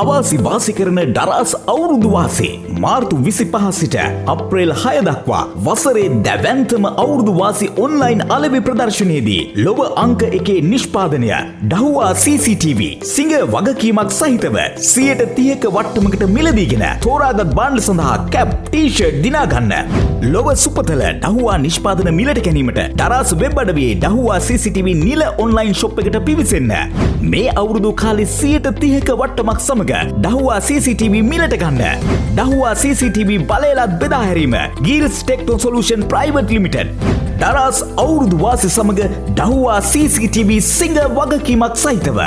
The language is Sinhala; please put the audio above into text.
අවාසි වාසි කරන ඩරාස් අවුරුදු වාසේ මාර්තු විසි පහසිට අප්‍රේල් හය දක්වා වසරේ දැවැන්තම අවුරුදු වාසි ඔන්ලයින් අලවි ප්‍රදර්ශනයේදී ලොව අංක එකේ නිෂ්පාදනය ඩහුවා CCTV සිංහ වගකීමක් සහිතව සියයට තියක වට්ටමකට මිලදීගෙන තෝරාගත් බාණ්ඩ සඳහා කැප් ටීෂර්ට් දිනාගන්න. ලොව සුපතල ඩහුවා නිෂ්පාදන මිලට ගැනීමට ටරාස් වෙබ් අඩවේ ඩහුවා CCTV නිල ඔන්ලයින් ශොප් එකට පිවිසන්න. මේ අවුරුදු කාලෙ සියයට තිහක වට්ටමක් සමඟ ඩහුවා CCTV මිලට ගන්න. ඩහුවා CCTV බලයලත් බෙදාහැරීම ගිල්ස් ටෙක්ටෝ සොලූෂන් ප්‍රයිවට් ලිමිටඩ් දරස් අවුරුදු වාසි සමඟ ඩහුවා CCTV සිංහ වගකීමක් සහිතව.